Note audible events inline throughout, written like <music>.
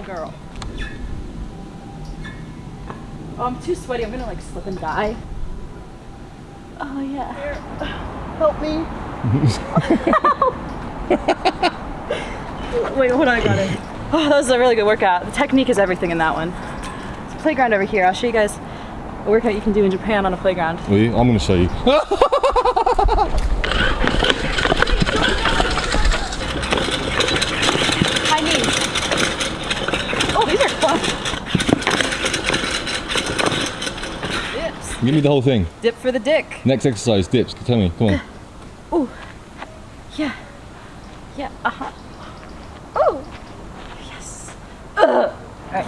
little girl. Oh, I'm too sweaty. I'm gonna like slip and die. Oh yeah. Help me. <laughs> Wait, hold on, I got it. Oh, that was a really good workout. The technique is everything in that one. It's a playground over here. I'll show you guys a workout you can do in Japan on a playground. Wait, I'm gonna show you. <laughs> High knees. Oh, these are fun. Dips. Give me the whole thing. Dip for the dick. Next exercise, dips. Tell me, come on. Ooh. Yeah. Yeah. Uh huh. Oh. Yes. Ugh. All right.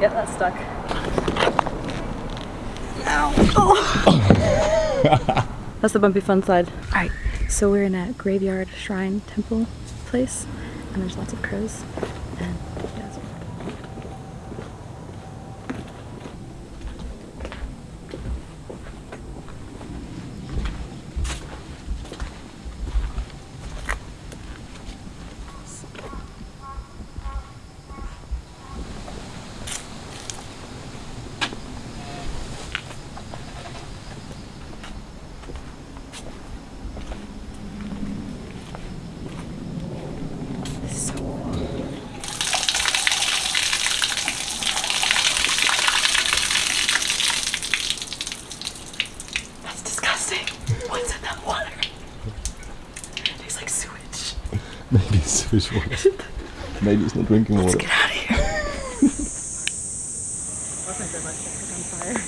Yep, that's stuck. Ow. Oh. <laughs> that's the bumpy fun side. All right. So we're in a graveyard shrine temple place, and there's lots of crows. And yeah, it's so That's disgusting. What's in that water? It tastes like sewage. <laughs> Maybe it's sewage water. <laughs> Maybe it's not drinking water. Let's Get out of here. Wasn't good on fire.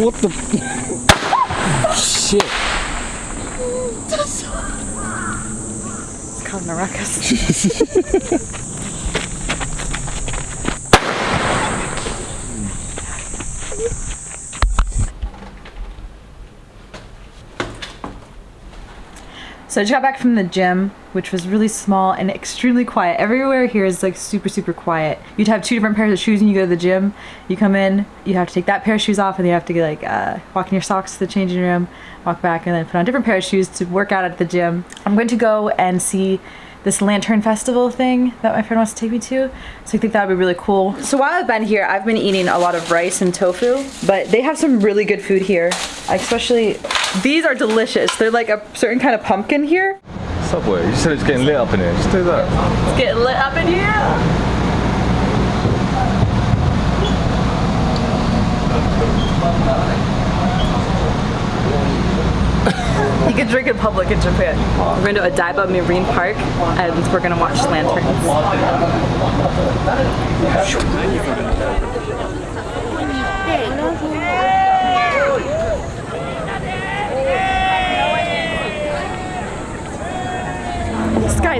What the? <laughs> Shit. Causing a ruckus. So I just got back from the gym, which was really small and extremely quiet. Everywhere here is like super, super quiet. You'd have two different pairs of shoes when you go to the gym. You come in, you have to take that pair of shoes off, and you have to like uh, walk in your socks to the changing room, walk back, and then put on a different pair of shoes to work out at the gym. I'm going to go and see this lantern festival thing that my friend wants to take me to. So I think that would be really cool. So while I've been here, I've been eating a lot of rice and tofu, but they have some really good food here. Especially, these are delicious. They're like a certain kind of pumpkin here. Subway. You said it's getting lit up in here. Just do that. It's getting lit up in here. You can drink in public in Japan. We're going to Odaiba Marine Park and we're going to watch lanterns.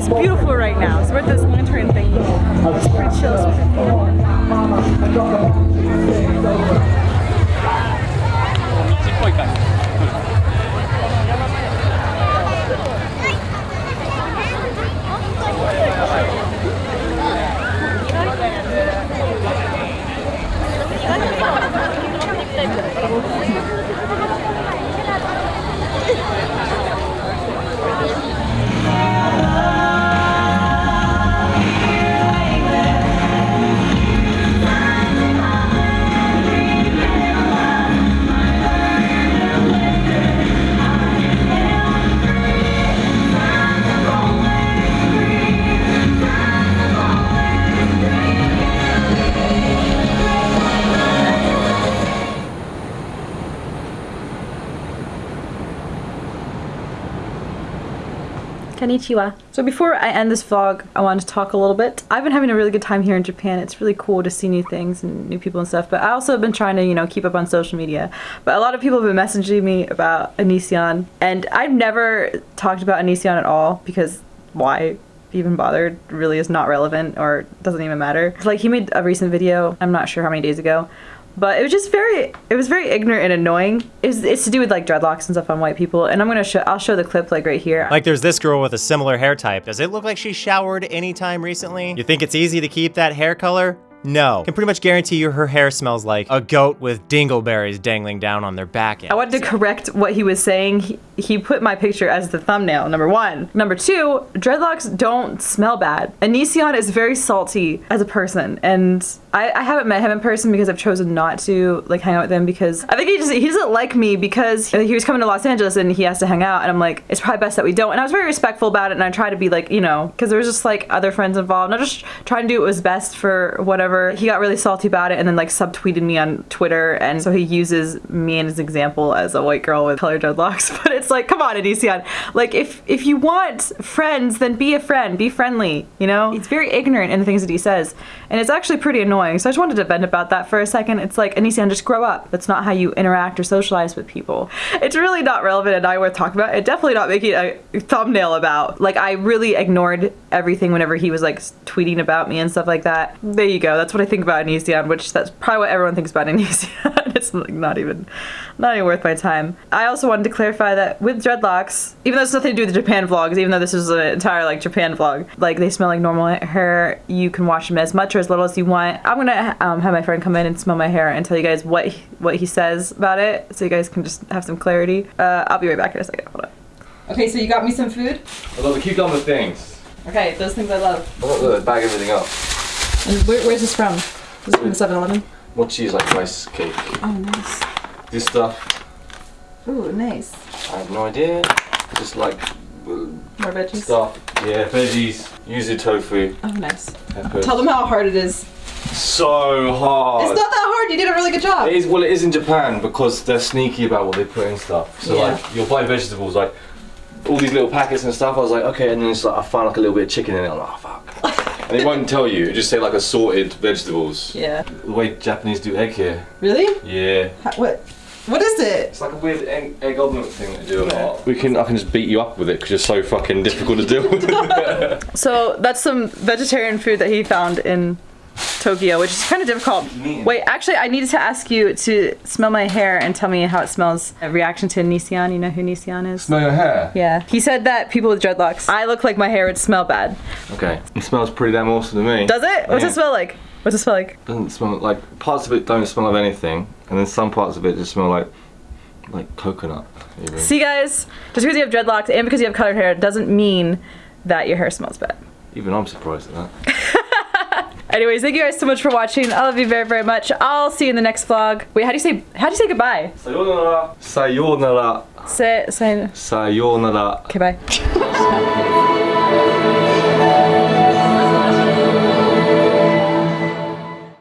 Is beautiful right now. So we're at this lantern thing. It's pretty chill. It's pretty Konnichiwa. So before I end this vlog, I wanted to talk a little bit. I've been having a really good time here in Japan. It's really cool to see new things and new people and stuff, but I also have been trying to, you know, keep up on social media. But a lot of people have been messaging me about Onision, and I've never talked about Onision at all because why? even bothered really is not relevant or doesn't even matter. Like he made a recent video, I'm not sure how many days ago, But it was just very, it was very ignorant and annoying. It's, it's to do with like dreadlocks and stuff on white people. And I'm gonna show, I'll show the clip like right here. Like there's this girl with a similar hair type. Does it look like she showered anytime recently? You think it's easy to keep that hair color? No. Can pretty much guarantee you her hair smells like a goat with dingleberries dangling down on their back end. I wanted to correct what he was saying. He, he put my picture as the thumbnail, number one. Number two, dreadlocks don't smell bad. Onision is very salty as a person, and I, I haven't met him in person because I've chosen not to like hang out with him because I think he just he doesn't like me because he was coming to Los Angeles and he has to hang out, and I'm like, it's probably best that we don't. And I was very respectful about it, and I tried to be like, you know, because there was just like other friends involved, and I just trying to do what was best for whatever. He got really salty about it, and then like subtweeted me on Twitter, and so he uses me as an example as a white girl with colored dreadlocks. <laughs> But it's like, come on, Onision. Like if if you want friends, then be a friend, be friendly. You know, he's very ignorant in the things that he says, and it's actually pretty annoying. So I just wanted to vent about that for a second. It's like Onision, just grow up. That's not how you interact or socialize with people. It's really not relevant and not worth talking about. It definitely not making a thumbnail about. Like I really ignored everything whenever he was like tweeting about me and stuff like that. There you go. That's what I think about Onision, which that's probably what everyone thinks about <laughs> Onision. it's like not even not even worth my time. I also wanted to clarify that with dreadlocks, even though it's nothing to do with the Japan vlogs, even though this is an entire like Japan vlog, like they smell like normal hair. You can wash them as much or as little as you want. I'm gonna um, have my friend come in and smell my hair and tell you guys what he, what he says about it, so you guys can just have some clarity. Uh, I'll be right back in a second. Hold on. Okay, so you got me some food. I love the cucumber things. Okay, those things I love. Look, look, bag everything up. And where, where's this from? This Is it from 7-Eleven? Mochi is like rice cake. Oh, nice. This stuff, Ooh, nice. I have no idea. Just like uh, More veggies. stuff. Yeah, veggies. Yuzu tofu. Oh, nice. Peppers. Tell them how hard it is. So hard. It's not that hard. You did a really good job. It is well. It is in Japan because they're sneaky about what they put in stuff. So Yeah. like, you'll buy vegetables like all these little packets and stuff. I was like, okay, and then it's like I found like a little bit of chicken in it. I'm like, oh fuck. And it won't tell you. It just say like assorted vegetables. Yeah. The way Japanese do egg here. Really? Yeah. what? What is it? It's like a weird egg, egg omelette thing they do a lot. We can. I can just beat you up with it because you're so fucking difficult to deal with. <laughs> <laughs> So that's some vegetarian food that he found in Tokyo, which is kind of difficult. Wait, actually, I needed to ask you to smell my hair and tell me how it smells. A reaction to Nissan. You know who Nissan is? Smell your hair. Yeah. He said that people with dreadlocks, I look like my hair would smell bad. Okay. It smells pretty damn awesome to me. Does it? What's Yeah. it smell like? What's it smell like? Doesn't smell like parts of it don't smell of anything, and then some parts of it just smell like like coconut. Even. See, guys, just because you have dreadlocks and because you have colored hair doesn't mean that your hair smells bad. Even I'm surprised at that. <laughs> Anyways, thank you guys so much for watching. I love you very, very much. I'll see you in the next vlog. Wait, how do you say how do you say goodbye? Sayonara. Sayonara. Say say Sayonara. okay, bye.